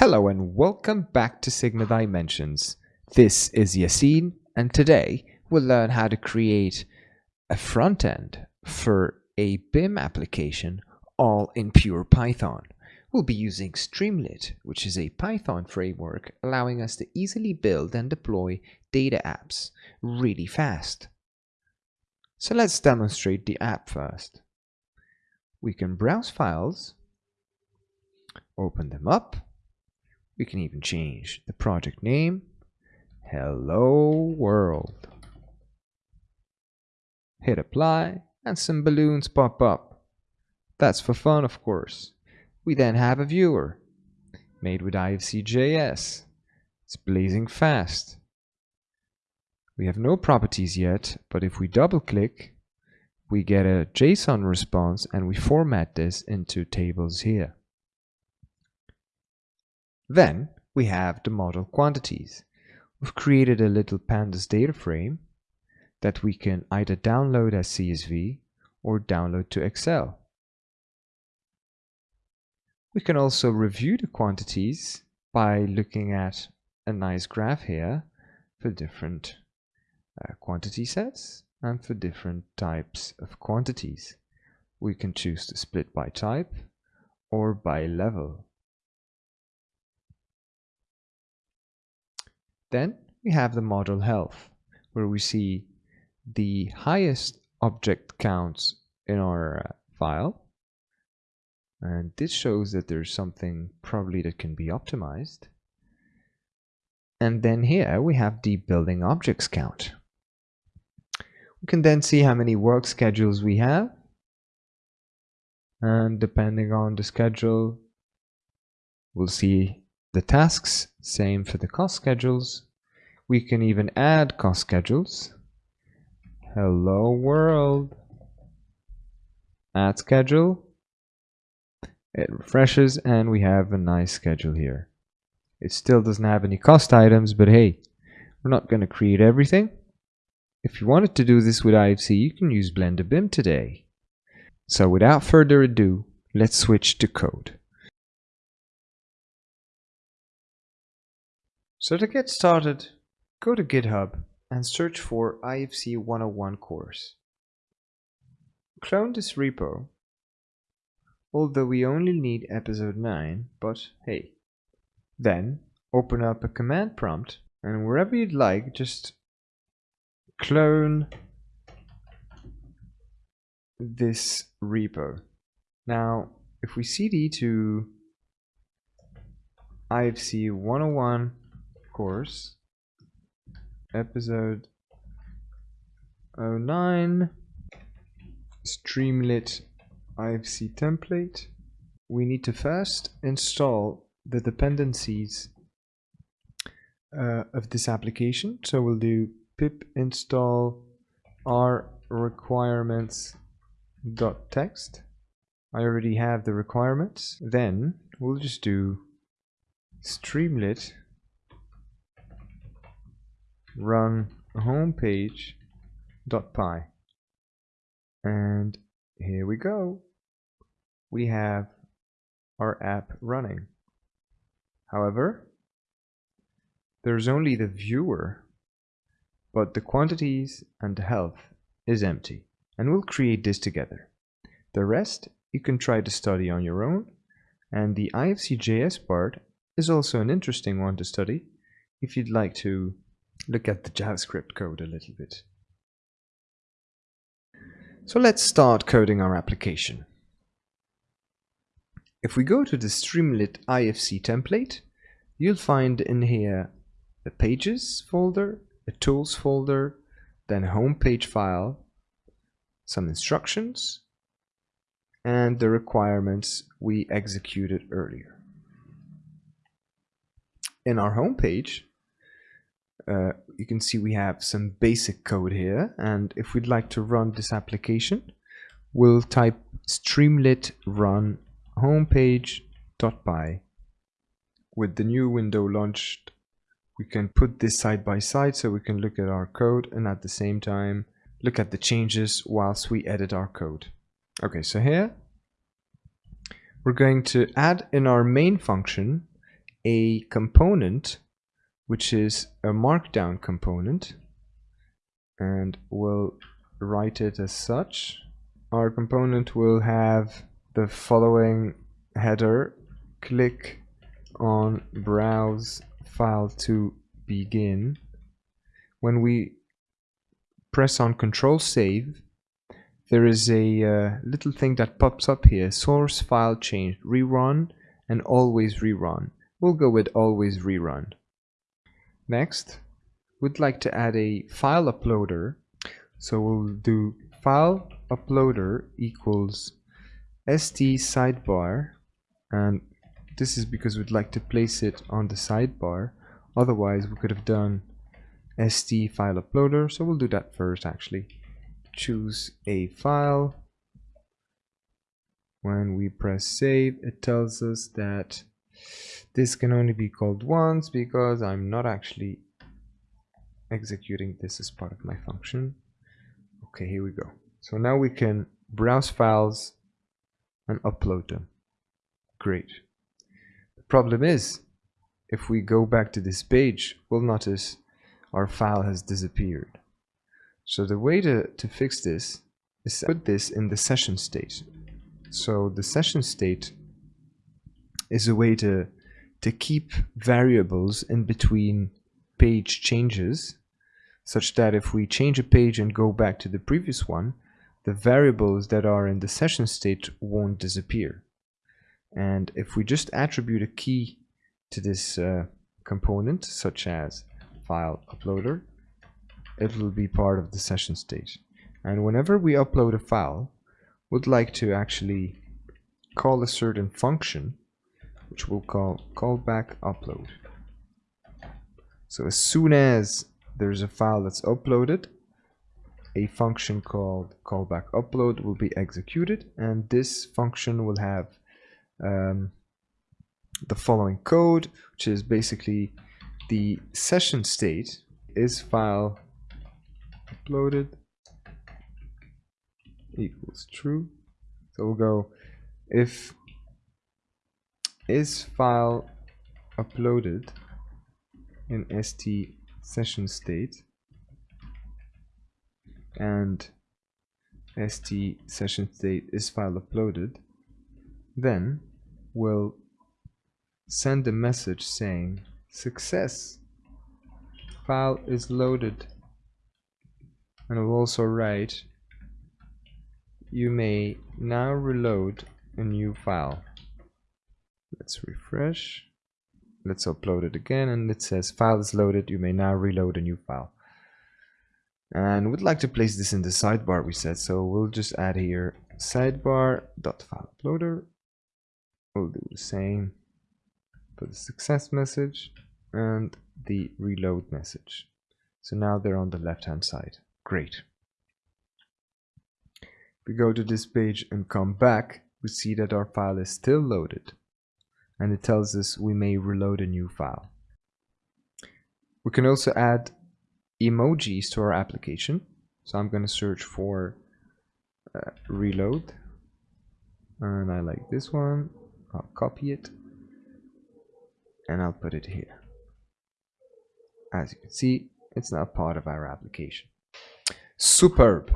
Hello and welcome back to Sigma Dimensions. This is Yassine and today we'll learn how to create a front end for a BIM application all in pure Python. We'll be using Streamlit, which is a Python framework allowing us to easily build and deploy data apps really fast. So let's demonstrate the app first. We can browse files, open them up, we can even change the project name. Hello World. Hit apply and some balloons pop up. That's for fun, of course. We then have a viewer made with IFC.js. It's blazing fast. We have no properties yet, but if we double click, we get a JSON response and we format this into tables here. Then we have the model quantities. We've created a little pandas data frame that we can either download as CSV or download to Excel. We can also review the quantities by looking at a nice graph here for different uh, quantity sets and for different types of quantities. We can choose to split by type or by level. Then we have the model health, where we see the highest object counts in our uh, file. And this shows that there's something probably that can be optimized. And then here we have the building objects count. We can then see how many work schedules we have. And depending on the schedule, we'll see the tasks, same for the cost schedules. We can even add cost schedules. Hello world. Add schedule. It refreshes and we have a nice schedule here. It still doesn't have any cost items, but hey, we're not going to create everything. If you wanted to do this with IFC, you can use Blender BIM today. So without further ado, let's switch to code. So to get started, go to GitHub and search for IFC 101 course. Clone this repo, although we only need episode 9, but hey. Then open up a command prompt and wherever you'd like, just clone this repo. Now, if we cd to IFC 101 course. Episode 09 streamlit ifc template. We need to first install the dependencies uh, of this application. So we'll do pip install r requirements dot text. I already have the requirements. Then we'll just do streamlit run homepage.py and here we go. We have our app running. However there's only the viewer but the quantities and the health is empty. And we'll create this together. The rest you can try to study on your own. And the IFC.js part is also an interesting one to study if you'd like to look at the JavaScript code a little bit. So let's start coding our application. If we go to the Streamlit IFC template, you'll find in here the Pages folder, a Tools folder, then a home page file, some instructions, and the requirements we executed earlier. In our home page, uh, you can see we have some basic code here. And if we'd like to run this application we'll type streamlit run homepage.py with the new window launched we can put this side by side so we can look at our code and at the same time look at the changes whilst we edit our code. Okay so here we're going to add in our main function a component which is a markdown component and we'll write it as such. Our component will have the following header click on browse file to begin. When we press on control save there is a uh, little thing that pops up here source file change rerun and always rerun we'll go with always rerun next we'd like to add a file uploader. So we'll do file uploader equals st sidebar. And this is because we'd like to place it on the sidebar. Otherwise we could have done st file uploader. So we'll do that first actually. Choose a file. When we press save it tells us that this can only be called once because I'm not actually executing this as part of my function. Okay here we go. So now we can browse files and upload them. Great. The problem is if we go back to this page we'll notice our file has disappeared. So the way to, to fix this is put this in the session state. So the session state is a way to to keep variables in between page changes such that if we change a page and go back to the previous one the variables that are in the session state won't disappear. And if we just attribute a key to this uh, component such as file uploader it will be part of the session state. And whenever we upload a file we'd like to actually call a certain function which we'll call callback upload. So as soon as there's a file that's uploaded, a function called callback upload will be executed and this function will have um, the following code which is basically the session state is file uploaded equals true so we'll go if is file uploaded in st session state and st session state is file uploaded then we'll send a message saying success! File is loaded. And we'll also write you may now reload a new file let's refresh. Let's upload it again and it says file is loaded. You may now reload a new file. And we'd like to place this in the sidebar we said so we'll just add here sidebar dot file uploader. We'll do the same for the success message and the reload message. So now they're on the left hand side. Great. If we go to this page and come back. We see that our file is still loaded and it tells us we may reload a new file. We can also add emojis to our application. So I'm going to search for uh, reload and I like this one. I'll copy it and I'll put it here. As you can see, it's now part of our application. Superb.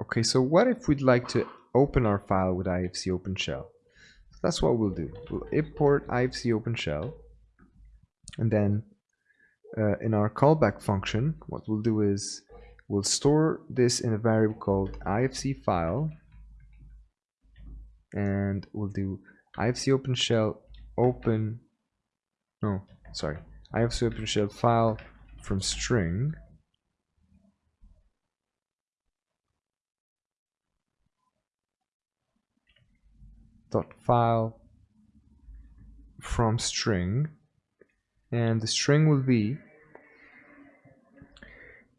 Okay, so what if we'd like to open our file with IFC OpenShell? That's what we'll do. We'll import IFC and then uh, in our callback function, what we'll do is we'll store this in a variable called IFC file and we'll do IFC OpenShell open no sorry IFC OpenShell file from string dot file from string. And the string will be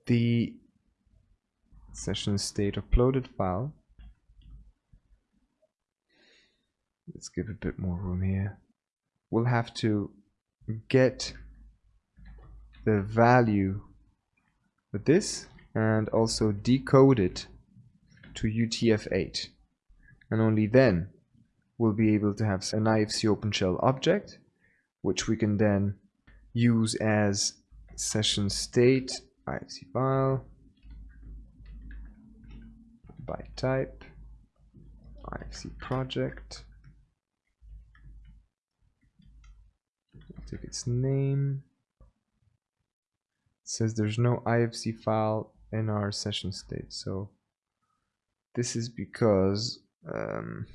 the session state uploaded file. Let's give a bit more room here. We'll have to get the value of this and also decode it to UTF-8 and only then we'll be able to have an IFC OpenShell object which we can then use as session state ifc file by type ifc project. Take its name. It says there's no ifc file in our session state so this is because um,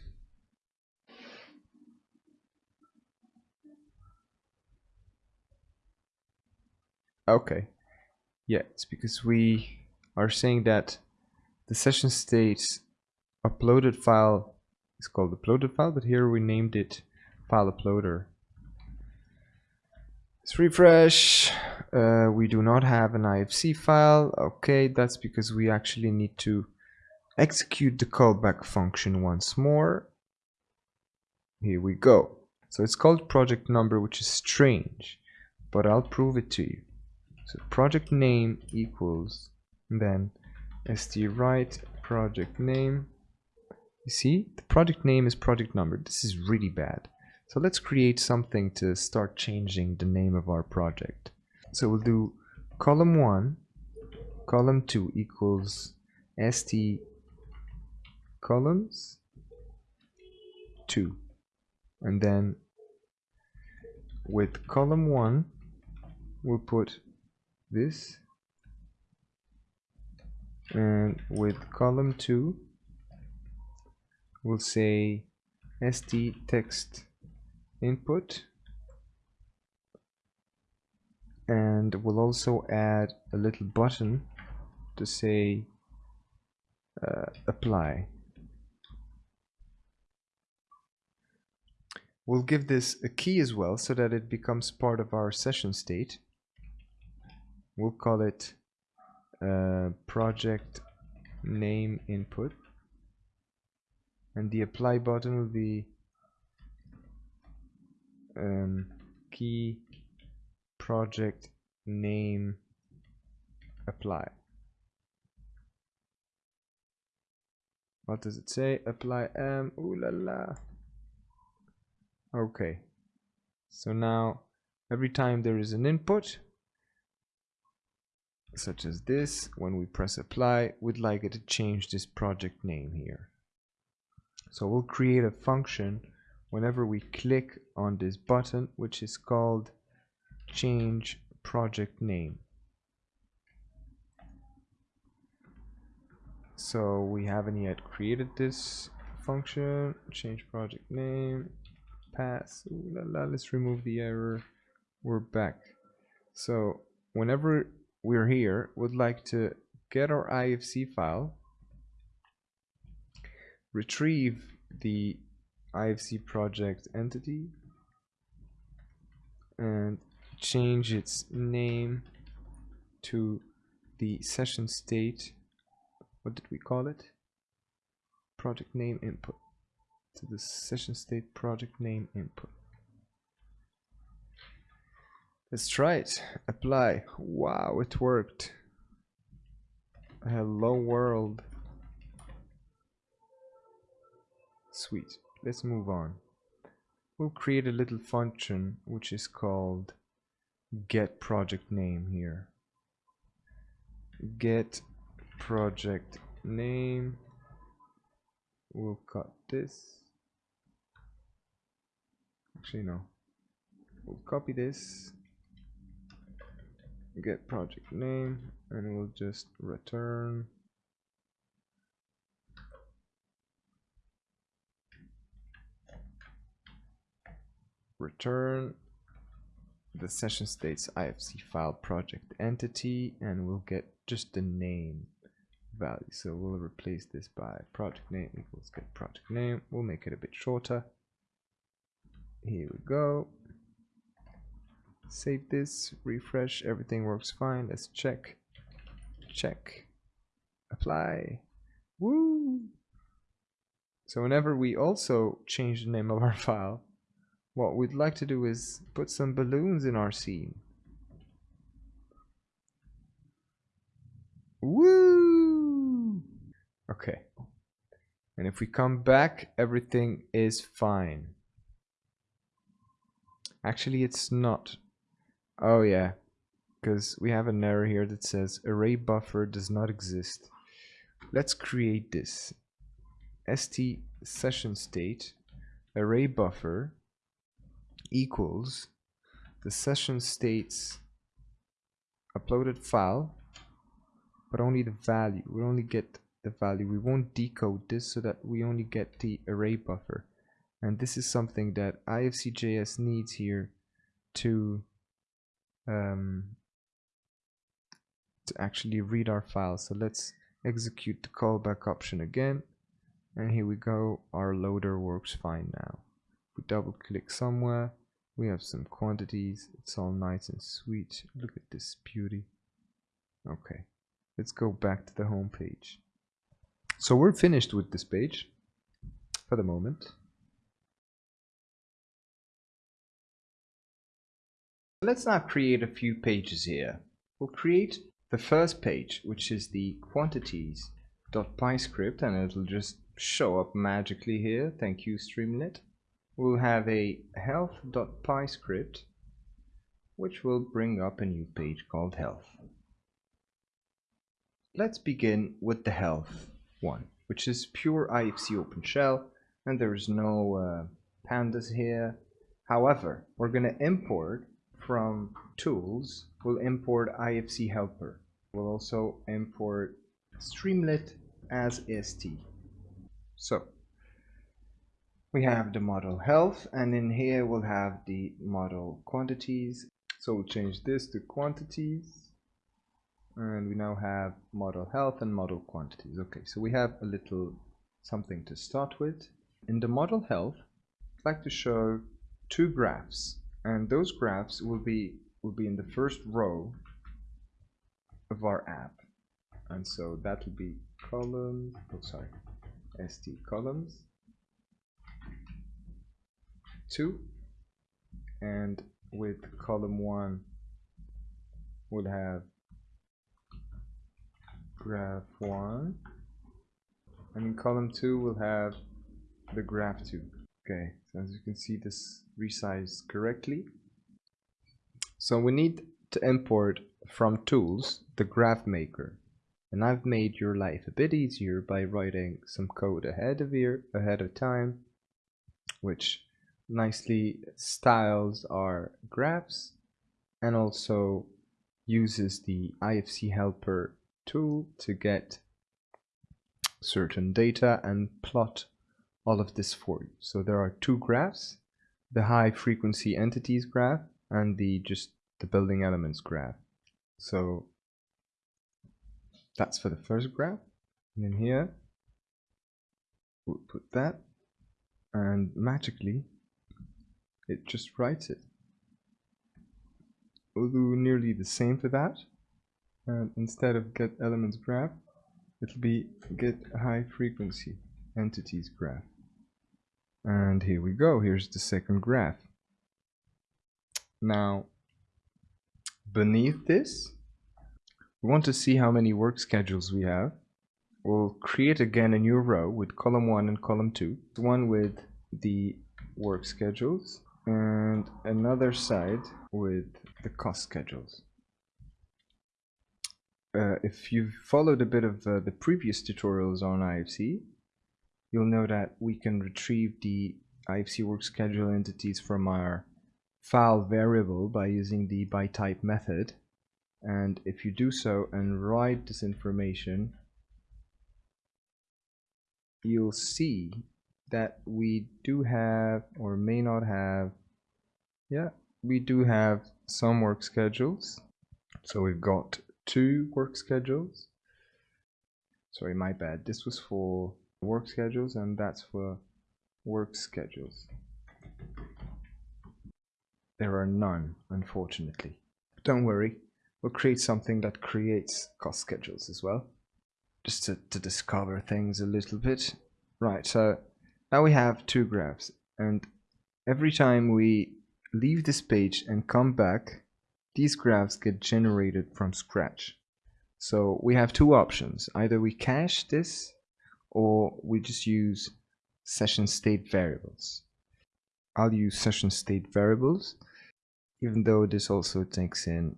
okay. Yeah it's because we are saying that the session state uploaded file is called uploaded file but here we named it file uploader. Let's refresh. Uh, we do not have an ifc file. Okay that's because we actually need to execute the callback function once more. Here we go. So it's called project number which is strange but I'll prove it to you so project name equals then st write project name. You see, the project name is project number. This is really bad. So let's create something to start changing the name of our project. So we'll do column 1, column 2 equals st columns 2. And then with column 1, we'll put this. And with column 2 we'll say st text input. And we'll also add a little button to say uh, apply. We'll give this a key as well so that it becomes part of our session state we'll call it uh, project name input. And the apply button will be um, key project name apply. What does it say? Apply m. Ooh la la. Okay. So now every time there is an input such as this when we press apply we'd like it to change this project name here. So we'll create a function whenever we click on this button which is called change project name. So we haven't yet created this function change project name pass Ooh, la, la, let's remove the error we're back. So whenever we're here would like to get our IFC file, retrieve the IFC project entity, and change its name to the session state. What did we call it? Project name input. To the session state project name input. Let's try it. Apply. Wow, it worked. Hello world. Sweet. Let's move on. We'll create a little function which is called get project name here. Get project name. We'll cut this. Actually, no. We'll copy this get project name and we'll just return. Return the session states ifc file project entity and we'll get just the name value. So we'll replace this by project name equals get project name. We'll make it a bit shorter. Here we go save this refresh everything works fine. Let's check. Check. Apply. Woo! So whenever we also change the name of our file what we'd like to do is put some balloons in our scene. Woo! Okay. And if we come back everything is fine. Actually, it's not. Oh yeah, because we have an error here that says array buffer does not exist. Let's create this. st session state array buffer equals the session states uploaded file but only the value we only get the value we won't decode this so that we only get the array buffer and this is something that ifc.js needs here to um, to actually read our file so let's execute the callback option again. And here we go. Our loader works fine now. We double click somewhere we have some quantities. It's all nice and sweet. Look at this beauty. Okay let's go back to the home page so we're finished with this page for the moment let's now create a few pages here we'll create the first page which is the quantities.py script and it'll just show up magically here thank you streamlit we'll have a health.py script which will bring up a new page called health. Let's begin with the health one, which is pure IFC OpenShell and there's no uh, pandas here. However, we're going to import from tools, we'll import IFC helper. We'll also import Streamlit as st. So we have the model health and in here we'll have the model quantities so we'll change this to quantities and we now have model health and model quantities okay so we have a little something to start with in the model health I'd like to show two graphs and those graphs will be will be in the first row of our app. And so that will be columns oh sorry st columns. 2 and with column 1 we'll have graph 1 and in column 2 we'll have the graph 2 okay so as you can see this resized correctly. So we need to import from tools the graph maker. And I've made your life a bit easier by writing some code ahead of here ahead of time which nicely styles our graphs and also uses the IFC helper tool to get certain data and plot all of this for you. So there are two graphs, the high frequency entities graph and the just the building elements graph. So that's for the first graph. And in here, we'll put that and magically it just writes it. We'll do nearly the same for that. And instead of get elements graph, it'll be get high frequency entities graph. And here we go. Here's the second graph. Now, beneath this, we want to see how many work schedules we have. We'll create again a new row with column 1 and column 2. One with the work schedules and another side with the cost schedules. Uh, if you've followed a bit of uh, the previous tutorials on IFC, you'll know that we can retrieve the IFC work schedule entities from our file variable by using the by type method. And if you do so and write this information, you'll see that we do have or may not have yeah we do have some work schedules. So we've got two work schedules. Sorry my bad. This was for work schedules and that's for work schedules there are none unfortunately don't worry we'll create something that creates cost schedules as well just to, to discover things a little bit right so now we have two graphs and every time we leave this page and come back, these graphs get generated from scratch. So we have two options. Either we cache this or we just use session state variables. I'll use session state variables even though this also takes in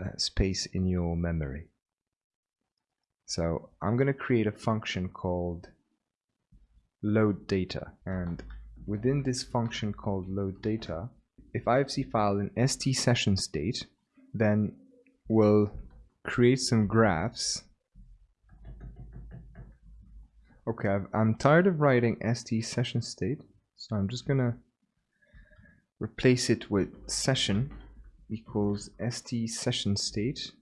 uh, space in your memory. So I'm going to create a function called load data and within this function called load data if IFC file in st session state then we'll create some graphs okay i am tired of writing st session state so I'm just gonna replace it with session equals st session state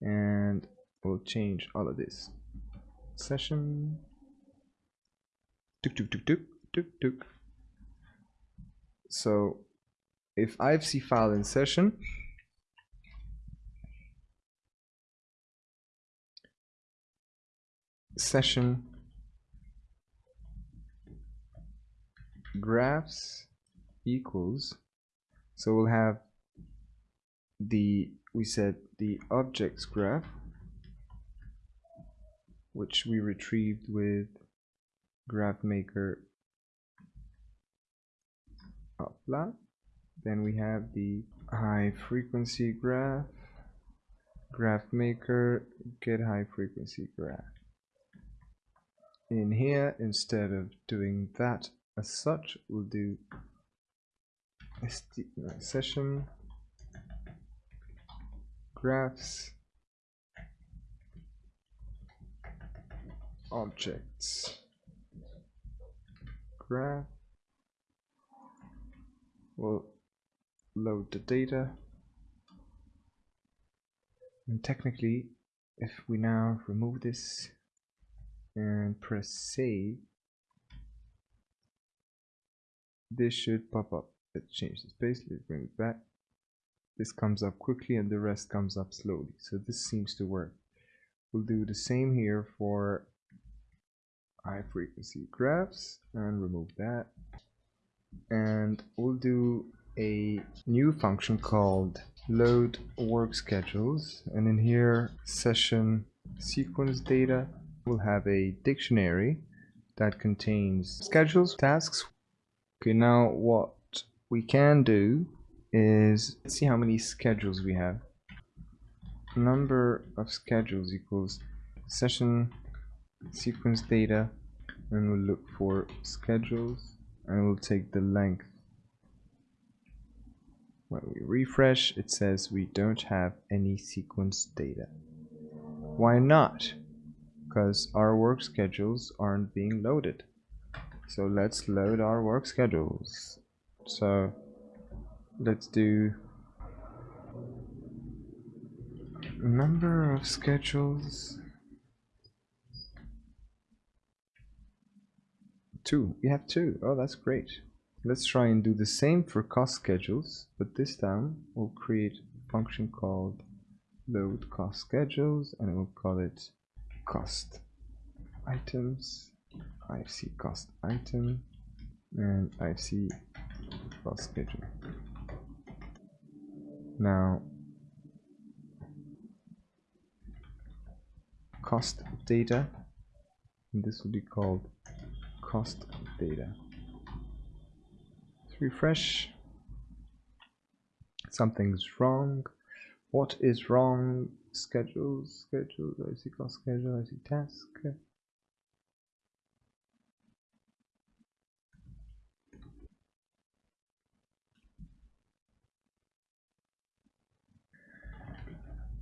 and we'll change all of this. Session. Tuk tuk tuk tuk tuk tuk so if ifc file in session session graphs equals so we'll have the we said the objects graph which we retrieved with graph maker upload then we have the high frequency graph graph maker get high frequency graph. In here instead of doing that as such we'll do session graphs objects. Graph we'll load the data. And technically if we now remove this and press save this should pop up. Let's change the space. Let's bring it back. This comes up quickly and the rest comes up slowly. So this seems to work. We'll do the same here for high frequency graphs and remove that. And we'll do a new function called load work schedules. And in here session sequence data we'll have a dictionary that contains schedules tasks okay now what we can do is see how many schedules we have. Number of schedules equals session sequence data and we'll look for schedules and we'll take the length. When we refresh it says we don't have any sequence data. Why not? Because our work schedules aren't being loaded so let's load our work schedules. So let's do number of schedules. Two. We have two. Oh that's great. Let's try and do the same for cost schedules but this time we'll create a function called load cost schedules and we'll call it cost items ifc cost item and ifc cost schedule now cost data this will be called cost data. Let's refresh. Something's wrong. What is wrong? Schedules, schedules, I see cost schedule, I see task.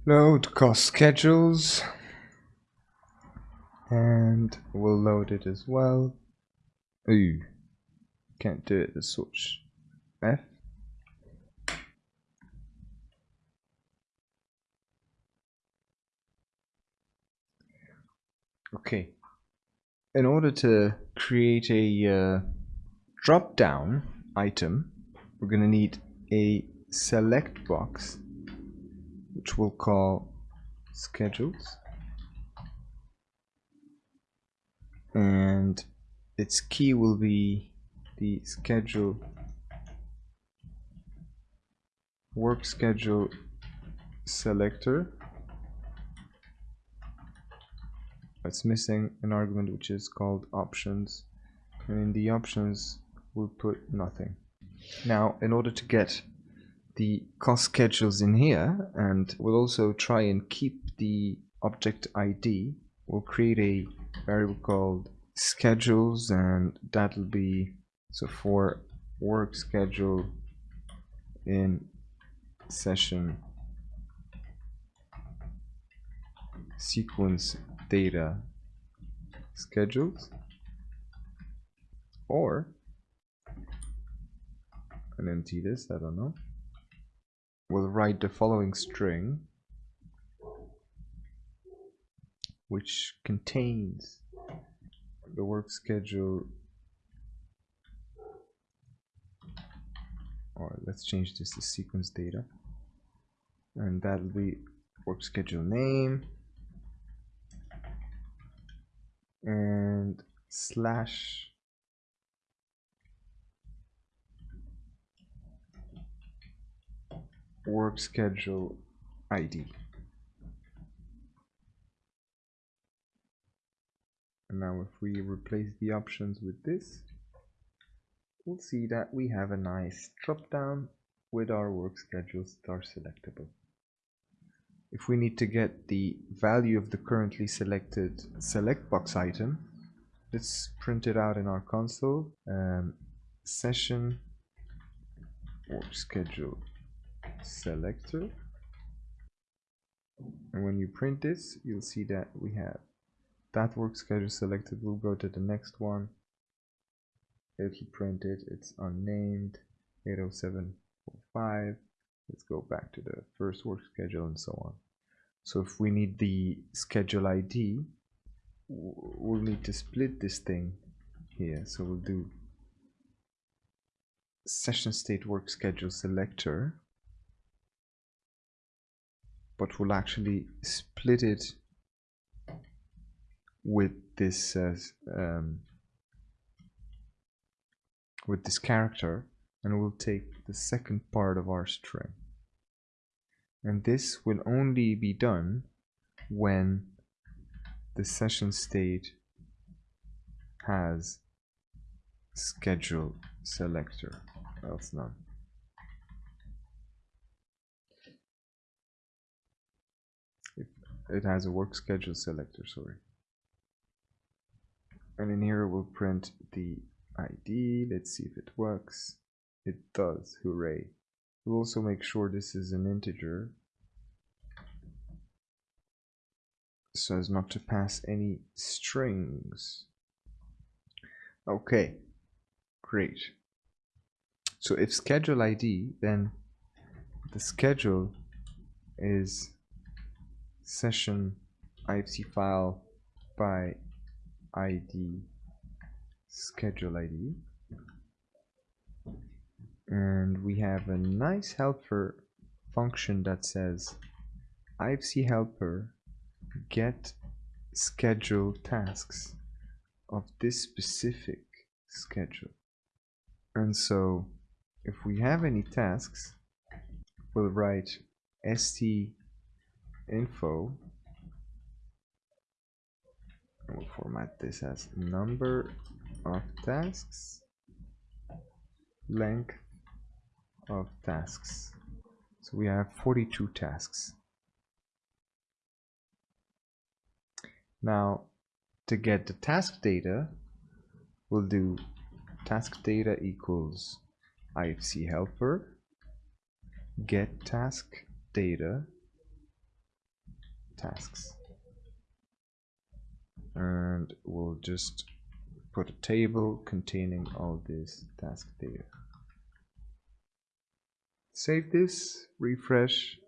Load cost schedules and we'll load it as well. Ooh, can't do it. The switch F. Okay. In order to create a uh, drop down item, we're going to need a select box, which we'll call schedules. And its key will be the schedule work schedule selector. It's missing an argument which is called options. And in the options we'll put nothing. Now in order to get the cost schedules in here and we'll also try and keep the object ID. We'll create a variable called schedules and that'll be so for work schedule in session sequence data schedules or and empty this I don't know we'll write the following string which contains the work schedule. Or let's change this to sequence data. And that'll be work schedule name and slash work schedule ID. And now if we replace the options with this, we'll see that we have a nice drop down with our work schedule star selectable. If we need to get the value of the currently selected select box item, let's print it out in our console. Um, session work schedule selector. And when you print this you'll see that we have that work schedule selected. We'll go to the next one. It'll print it it's unnamed 80745 let's go back to the first work schedule and so on. So if we need the schedule ID we'll need to split this thing here. So we'll do session state work schedule selector but we'll actually split it with this uh, um, with this character and we'll take the second part of our string. And this will only be done when the session state has schedule selector else none it has a work schedule selector, sorry. And in here we'll print the ID. Let's see if it works. It does, hooray. We'll also make sure this is an integer so as not to pass any strings. Okay, great. So if schedule ID, then the schedule is session ifc file by id schedule id and we have a nice helper function that says ifc helper get schedule tasks of this specific schedule. And so if we have any tasks we'll write st info. We'll format this as number of tasks length of tasks. So we have 42 tasks. Now to get the task data we'll do task data equals ifc helper get task data tasks. And we'll just put a table containing all this task data save this refresh.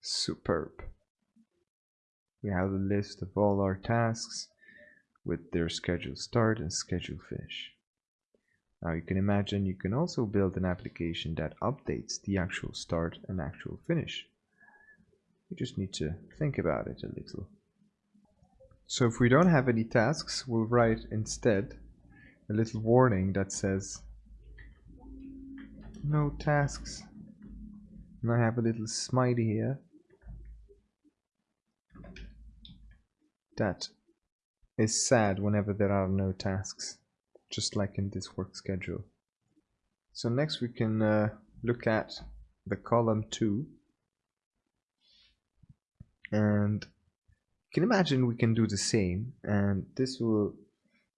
Superb. We have a list of all our tasks with their schedule start and schedule finish. Now you can imagine you can also build an application that updates the actual start and actual finish we just need to think about it a little. So if we don't have any tasks, we'll write instead a little warning that says no tasks. And I have a little smiley here that is sad whenever there are no tasks, just like in this work schedule. So next we can uh, look at the column 2 and you can imagine we can do the same? And this will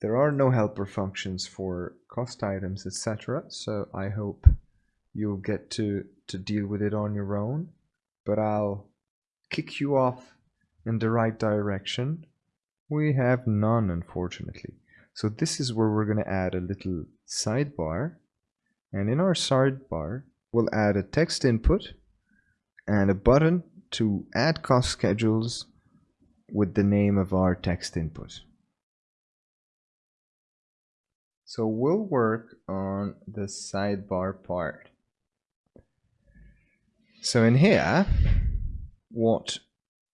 there are no helper functions for cost items etc so I hope you'll get to to deal with it on your own. But I'll kick you off in the right direction. We have none unfortunately. So this is where we're going to add a little sidebar. And in our sidebar we'll add a text input and a button to add cost schedules with the name of our text input. So we'll work on the sidebar part. So in here, what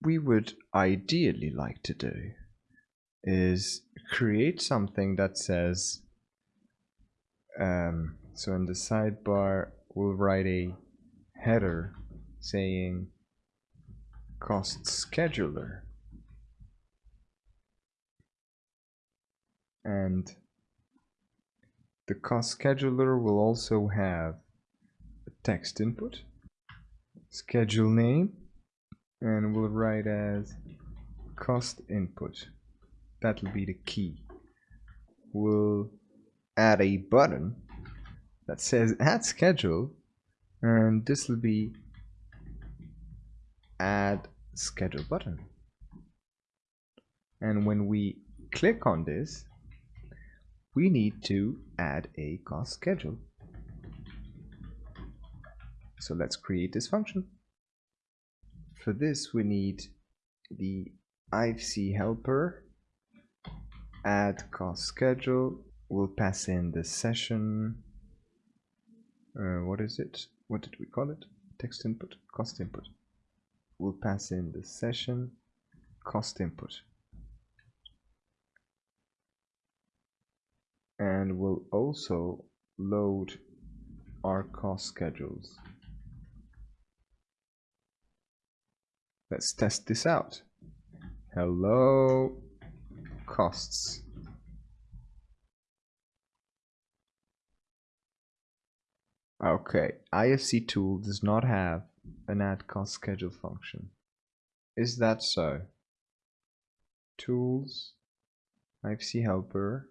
we would ideally like to do is create something that says, um, so in the sidebar, we'll write a header saying cost scheduler. And the cost scheduler will also have a text input schedule name and we'll write as cost input. That'll be the key. We'll add a button that says add schedule and this will be add schedule button. And when we click on this we need to add a cost schedule. So let's create this function. For this we need the ifc helper add cost schedule we'll pass in the session uh, what is it? What did we call it? Text input? Cost input we'll pass in the session. Cost input. And we'll also load our cost schedules. Let's test this out. Hello costs. Okay, IFC tool does not have an add cost schedule function. Is that so? Tools, IFC helper.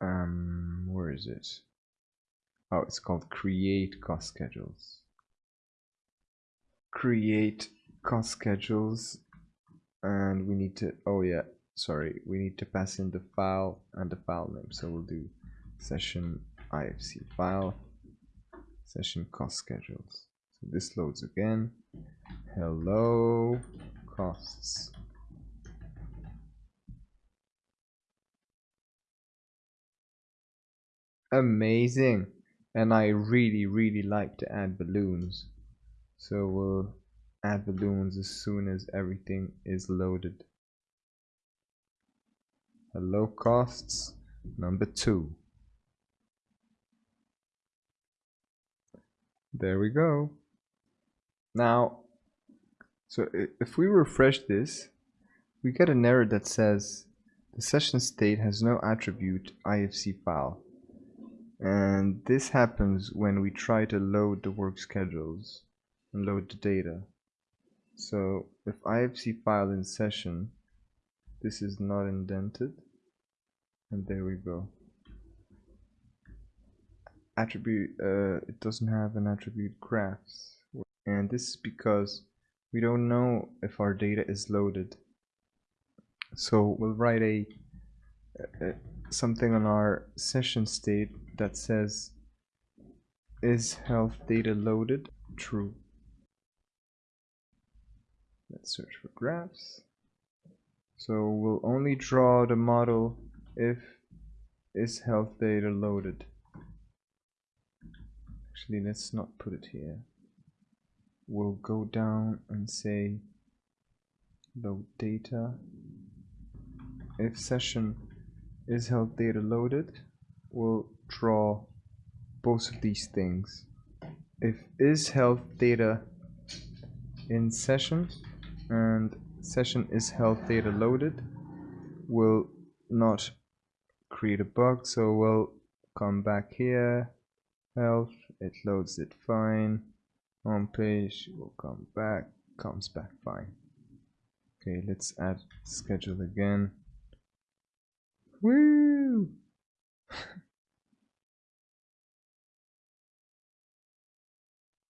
Um, where is it? Oh, it's called create cost schedules. Create cost schedules and we need to, oh yeah, sorry we need to pass in the file and the file name so we'll do session ifc file session cost schedules. So this loads again. Hello costs. Amazing. And I really really like to add balloons. So we'll add balloons as soon as everything is loaded. Hello costs. Number two. There we go. Now, so if we refresh this, we get an error that says the session state has no attribute IFC file. And this happens when we try to load the work schedules and load the data. So if IFC file in session this is not indented and there we go attribute uh, it doesn't have an attribute graphs. And this is because we don't know if our data is loaded. So we'll write a, a something on our session state that says is health data loaded? True. Let's search for graphs. So we'll only draw the model if is health data loaded. Actually, let's not put it here. We'll go down and say load data. If session is held data loaded, we'll draw both of these things. If is health data in session and session is health data loaded will not create a bug so we'll come back here health it loads it fine. Home page will come back comes back fine. Okay let's add schedule again. Woo!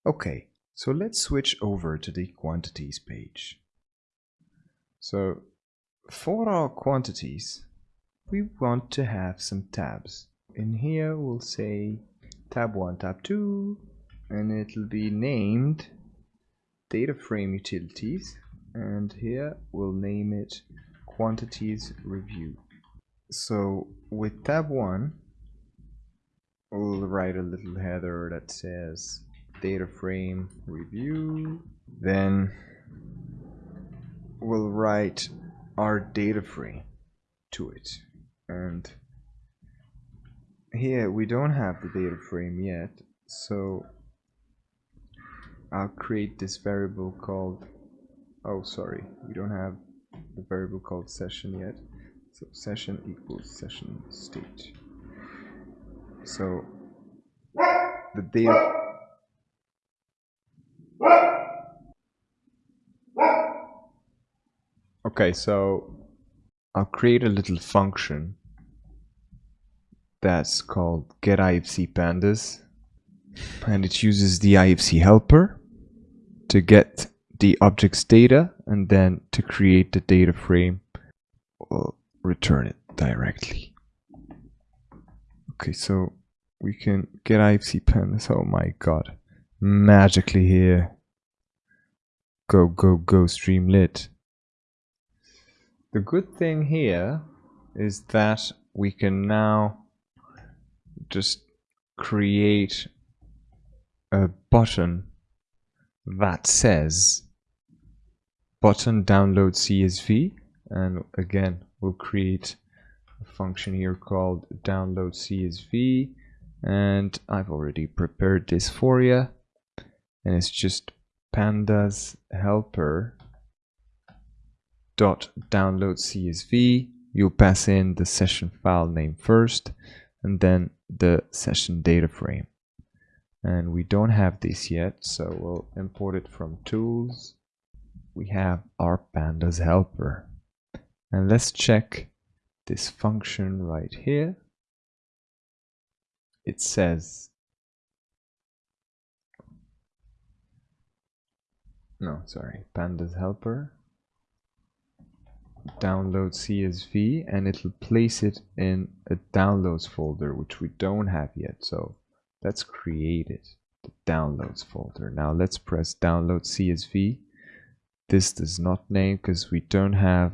Okay so let's switch over to the quantities page. So for our quantities we want to have some tabs. In here we'll say tab 1 tab 2 and it'll be named data frame utilities and here we'll name it quantities review. So with tab 1 we'll write a little header that says data frame review. Then we'll write our data frame to it. And here we don't have the data frame yet so I'll create this variable called oh sorry we don't have the variable called session yet. So session equals session state. So the data okay so I'll create a little function that's called get IFC pandas. And it uses the IFC helper to get the object's data and then to create the data frame we'll return it directly. Okay so we can get IFC pandas. Oh my god. Magically here. Go go go streamlit the good thing here is that we can now just create a button that says button download CSV and again we'll create a function here called download CSV and I've already prepared this for you and it's just pandas helper dot download CSV you'll pass in the session file name first and then the session data frame. And we don't have this yet so we'll import it from tools. We have our pandas helper. And let's check this function right here. It says no sorry pandas helper download CSV and it'll place it in a downloads folder which we don't have yet. So let's create it the downloads folder. Now let's press download CSV this does not name because we don't have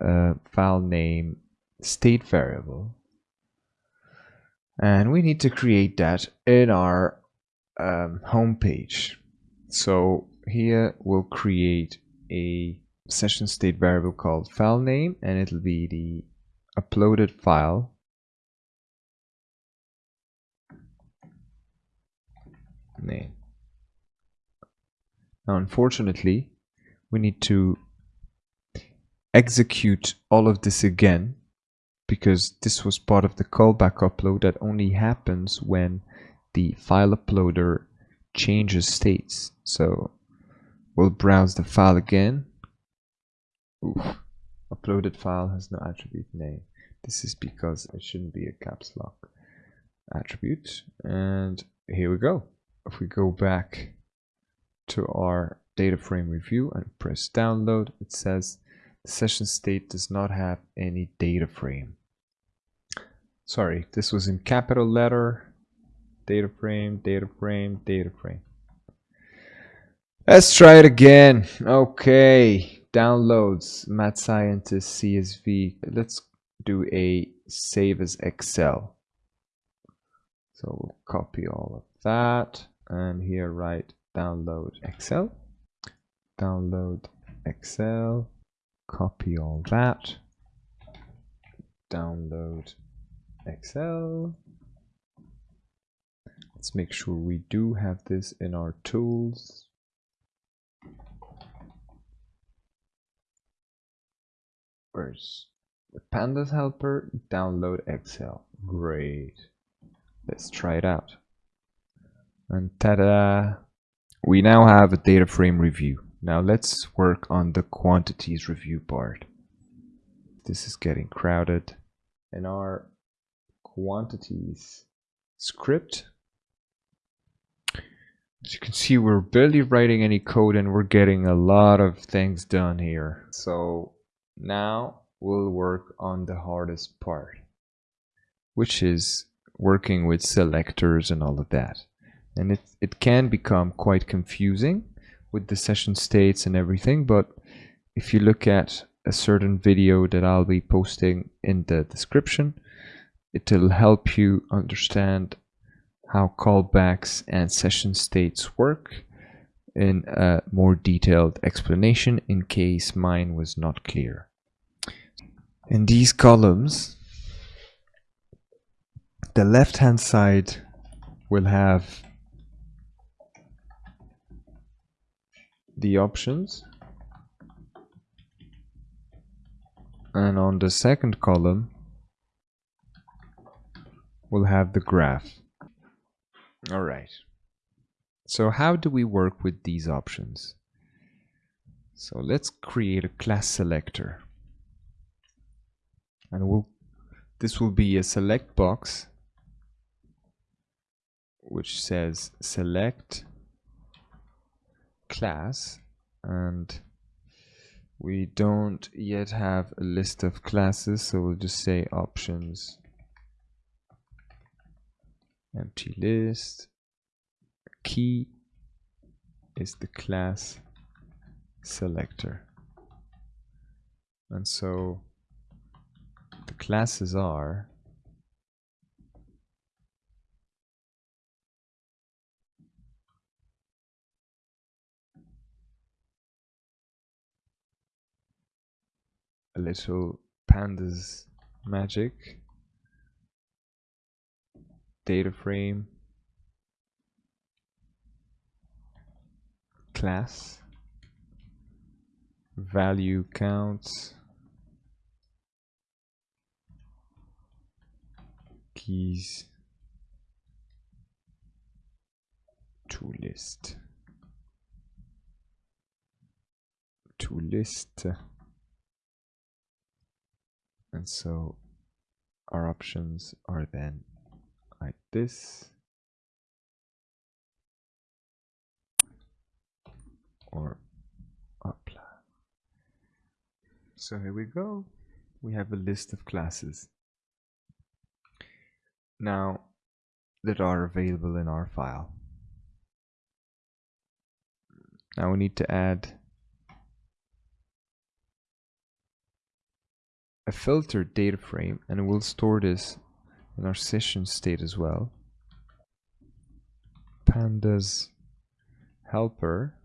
a file name state variable. And we need to create that in our um, home page so here we'll create a session state variable called file name and it'll be the uploaded file name. Now unfortunately we need to execute all of this again because this was part of the callback upload that only happens when the file uploader changes states. So we'll browse the file again Oof. Uploaded file has no attribute name. This is because it shouldn't be a caps lock attribute. And here we go. If we go back to our data frame review and press download, it says the session state does not have any data frame. Sorry, this was in capital letter. Data frame, data frame, data frame. Let's try it again. Okay downloads Mad Scientist CSV. Let's do a save as Excel. So we'll copy all of that and here write download Excel. Download Excel. Copy all that. Download Excel. Let's make sure we do have this in our tools. Where's the pandas helper? Download Excel. Great. Let's try it out. And ta-da! We now have a data frame review. Now let's work on the quantities review part. This is getting crowded. In our quantities script, as you can see, we're barely writing any code and we're getting a lot of things done here. So now we'll work on the hardest part, which is working with selectors and all of that. And it, it can become quite confusing with the session states and everything, but if you look at a certain video that I'll be posting in the description, it'll help you understand how callbacks and session states work in a more detailed explanation in case mine was not clear. In these columns, the left hand side will have the options and on the second column we'll have the graph. Alright, so how do we work with these options? So let's create a class selector. And we'll this will be a select box which says select class. And we don't yet have a list of classes so we'll just say options. Empty list key is the class selector. And so the classes are a little pandas magic data frame class. Value counts. Keys. To list. To list. And so our options are then like this or apply so here we go. We have a list of classes. Now that are available in our file. Now we need to add a filtered data frame and we'll store this in our session state as well. Pandas helper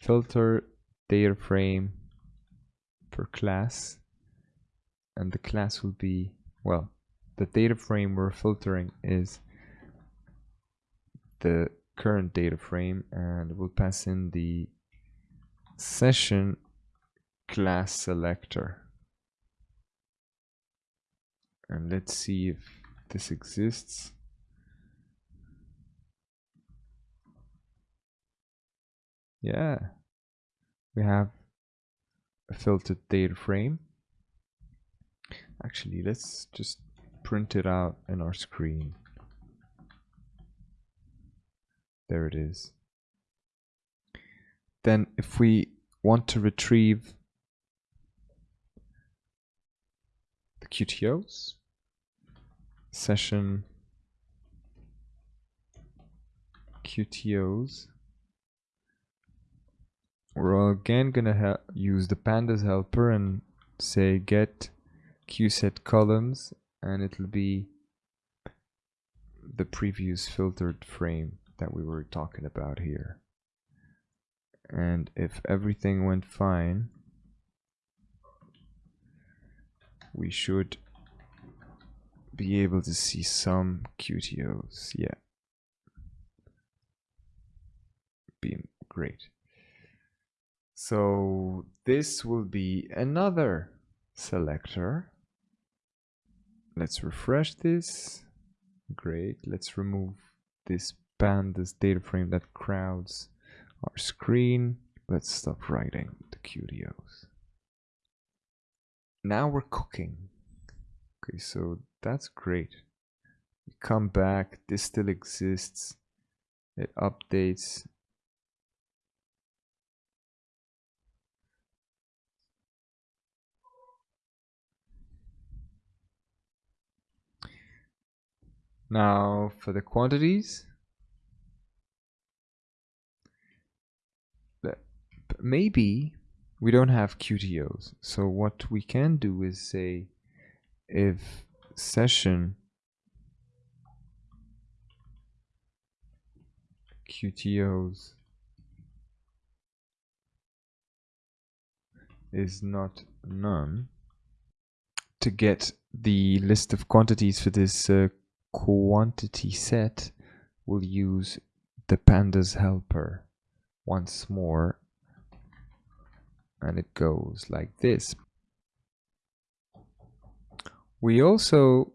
filter data frame per class and the class will be well the data frame we're filtering is the current data frame and we'll pass in the session class selector. And let's see if this exists yeah. We have a filtered data frame. Actually let's just print it out in our screen. There it is. Then if we want to retrieve the QTOs session QTOs. We're again gonna use the pandas helper and say get qset columns and it'll be the previous filtered frame that we were talking about here. And if everything went fine, we should be able to see some QTOs. Yeah. Beam, great. So this will be another selector. Let's refresh this Great. Let's remove this pandas data frame that crowds our screen. Let's stop writing the QTOs. Now we're cooking. Okay, so that's great. We come back, this still exists. It updates. Now for the quantities. Maybe we don't have QTOs. So what we can do is say if session QTOs is not none to get the list of quantities for this uh, quantity set we'll use the pandas helper once more. And it goes like this. We also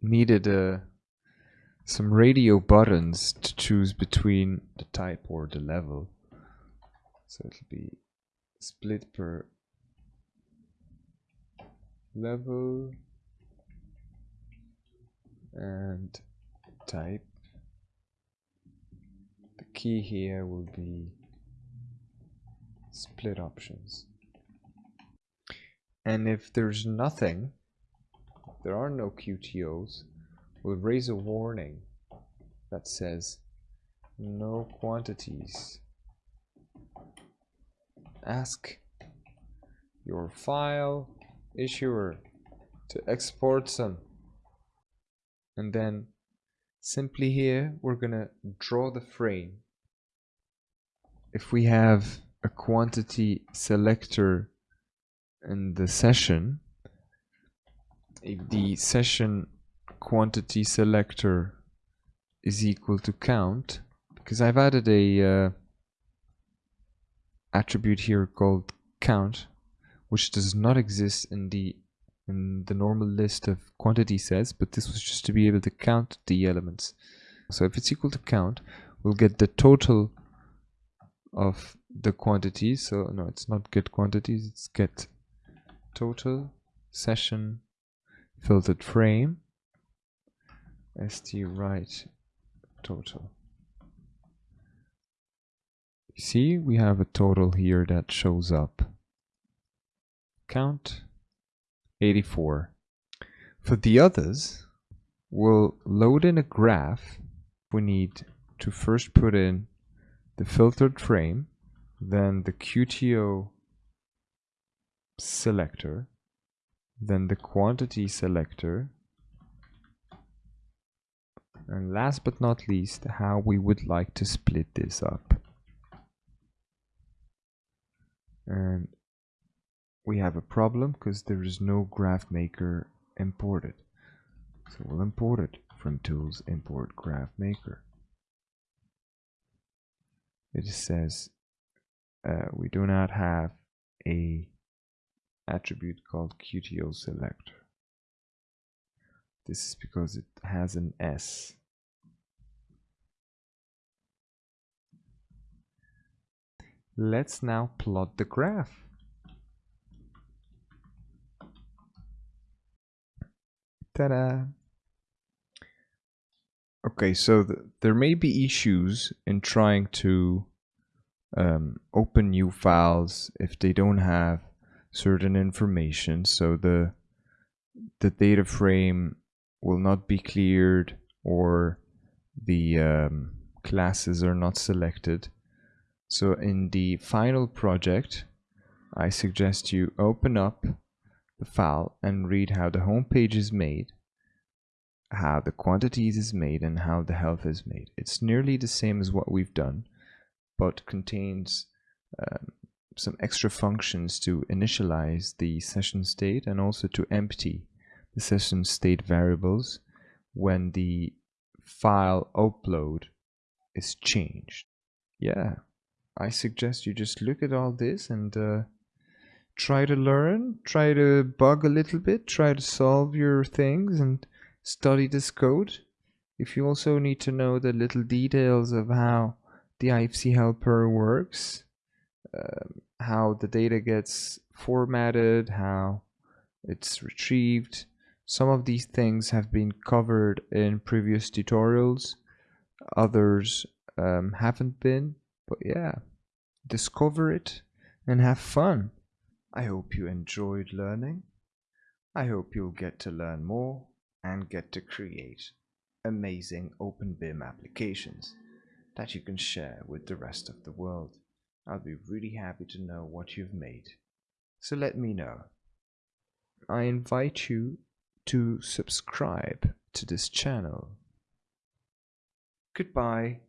needed uh, some radio buttons to choose between the type or the level. So it'll be split per level and type. The key here will be split options. And if there's nothing there are no QTOs we'll raise a warning that says no quantities. Ask your file issuer to export some and then simply here we're gonna draw the frame. If we have a quantity selector in the session if the session quantity selector is equal to count because I've added a uh, attribute here called count which does not exist in the in the normal list of quantity sets, but this was just to be able to count the elements. So if it's equal to count, we'll get the total of the quantities. So no, it's not get quantities, it's get total session filtered frame st write total. You see, we have a total here that shows up. Count 84. For the others, we'll load in a graph. We need to first put in the filtered frame, then the QTO selector, then the quantity selector, and last but not least, how we would like to split this up. And we have a problem because there is no graph maker imported. So we'll import it from tools import graph maker. It says uh, we do not have a attribute called QTO selector. This is because it has an S. Let's now plot the graph. Ta-da! Okay, so th there may be issues in trying to um, open new files if they don't have certain information. So the the data frame will not be cleared or the um, classes are not selected. So in the final project, I suggest you open up file and read how the home page is made, how the quantities is made, and how the health is made. It's nearly the same as what we've done, but contains um, some extra functions to initialize the session state and also to empty the session state variables when the file upload is changed. Yeah, I suggest you just look at all this and uh, try to learn, try to bug a little bit, try to solve your things and study this code. If you also need to know the little details of how the IFC helper works, um, how the data gets formatted, how it's retrieved, some of these things have been covered in previous tutorials, others um, haven't been, but yeah, discover it and have fun. I hope you enjoyed learning. I hope you'll get to learn more and get to create amazing OpenBIM applications that you can share with the rest of the world. I'll be really happy to know what you've made. So let me know. I invite you to subscribe to this channel. Goodbye.